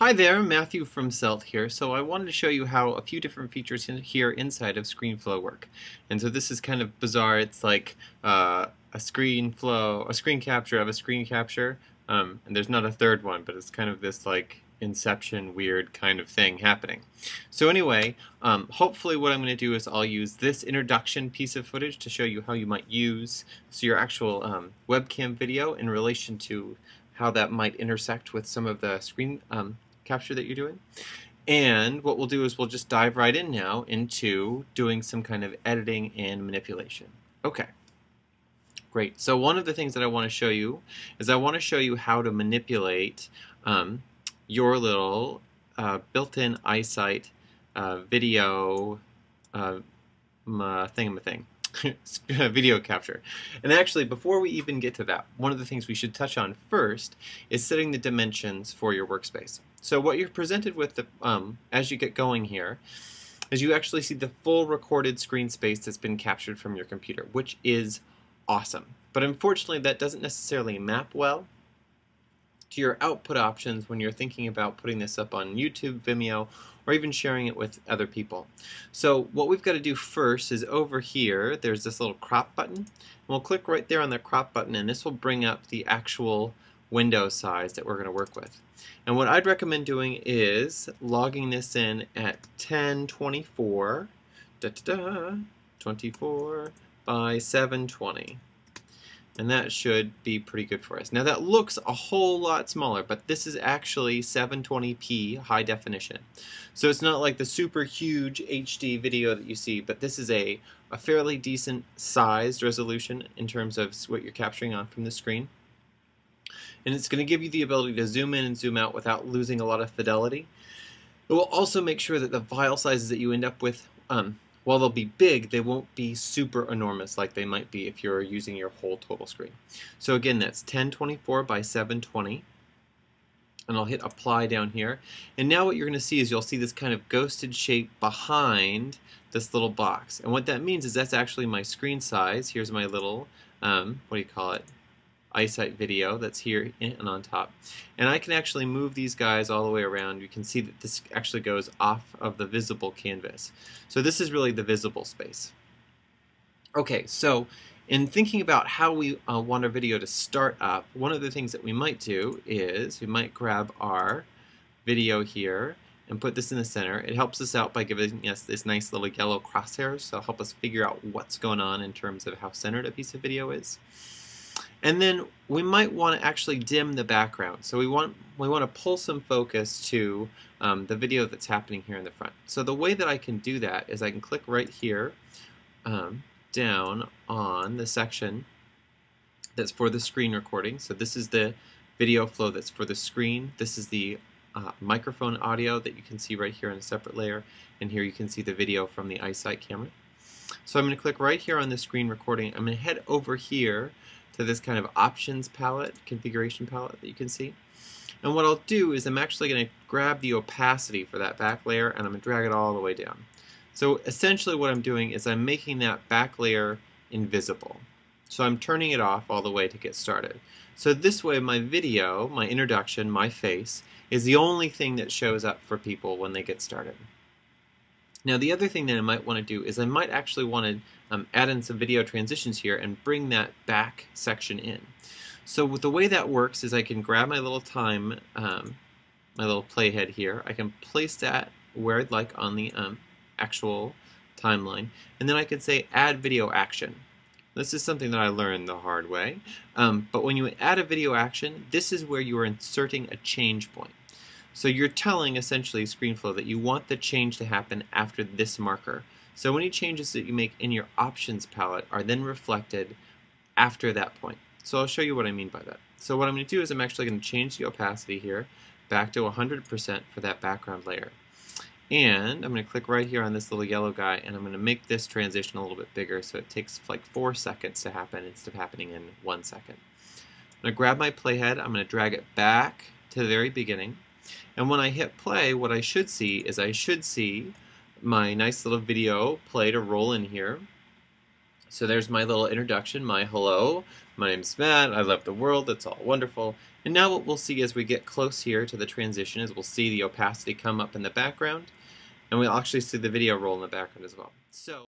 Hi there, Matthew from Celt here. So I wanted to show you how a few different features in here inside of ScreenFlow work. And so this is kind of bizarre. It's like uh, a screen flow, a screen capture of a screen capture. Um, and there's not a third one, but it's kind of this like inception weird kind of thing happening. So anyway, um, hopefully what I'm going to do is I'll use this introduction piece of footage to show you how you might use so your actual um, webcam video in relation to how that might intersect with some of the screen um, capture that you're doing. And what we'll do is we'll just dive right in now into doing some kind of editing and manipulation. Okay. Great. So one of the things that I want to show you is I want to show you how to manipulate um, your little uh, built-in iSight uh, video uh, thing video capture. And actually, before we even get to that, one of the things we should touch on first is setting the dimensions for your workspace. So what you're presented with the, um, as you get going here is you actually see the full recorded screen space that's been captured from your computer, which is awesome. But unfortunately, that doesn't necessarily map well to your output options when you're thinking about putting this up on YouTube, Vimeo, or even sharing it with other people. So what we've got to do first is over here, there's this little crop button. And we'll click right there on the crop button and this will bring up the actual window size that we're going to work with. And what I'd recommend doing is logging this in at 1024, da, da, da, 24 by 720 and that should be pretty good for us. Now that looks a whole lot smaller, but this is actually 720p high definition. So it's not like the super huge HD video that you see, but this is a, a fairly decent sized resolution in terms of what you're capturing on from the screen. And it's going to give you the ability to zoom in and zoom out without losing a lot of fidelity. It will also make sure that the file sizes that you end up with um, while they'll be big, they won't be super enormous like they might be if you're using your whole total screen. So again, that's 1024 by 720. And I'll hit apply down here. And now what you're going to see is you'll see this kind of ghosted shape behind this little box. And what that means is that's actually my screen size. Here's my little, um, what do you call it, iSight video that's here and on top. And I can actually move these guys all the way around. You can see that this actually goes off of the visible canvas. So this is really the visible space. Okay, so in thinking about how we uh, want our video to start up, one of the things that we might do is we might grab our video here and put this in the center. It helps us out by giving us this nice little yellow crosshairs, so help us figure out what's going on in terms of how centered a piece of video is. And then we might want to actually dim the background. So we want we want to pull some focus to um, the video that's happening here in the front. So the way that I can do that is I can click right here um, down on the section that's for the screen recording. So this is the video flow that's for the screen. This is the uh, microphone audio that you can see right here in a separate layer. And here you can see the video from the iSight camera. So I'm going to click right here on the screen recording. I'm going to head over here to this kind of options palette, configuration palette that you can see. And what I'll do is I'm actually going to grab the opacity for that back layer and I'm going to drag it all the way down. So essentially what I'm doing is I'm making that back layer invisible. So I'm turning it off all the way to get started. So this way my video, my introduction, my face, is the only thing that shows up for people when they get started. Now the other thing that I might want to do is I might actually want to um, add in some video transitions here and bring that back section in. So the way that works is I can grab my little time, um, my little playhead here, I can place that where I'd like on the um, actual timeline, and then I can say add video action. This is something that I learned the hard way, um, but when you add a video action, this is where you are inserting a change point. So you're telling essentially ScreenFlow that you want the change to happen after this marker. So any changes that you make in your options palette are then reflected after that point. So I'll show you what I mean by that. So what I'm going to do is I'm actually going to change the opacity here back to 100% for that background layer. And I'm going to click right here on this little yellow guy and I'm going to make this transition a little bit bigger so it takes like four seconds to happen instead of happening in one second. I'm going to grab my playhead, I'm going to drag it back to the very beginning. And when I hit play, what I should see is I should see my nice little video play to roll in here. So there's my little introduction, my hello. My name's Matt, I love the world, it's all wonderful. And now what we'll see as we get close here to the transition is we'll see the opacity come up in the background, and we'll actually see the video roll in the background as well. So.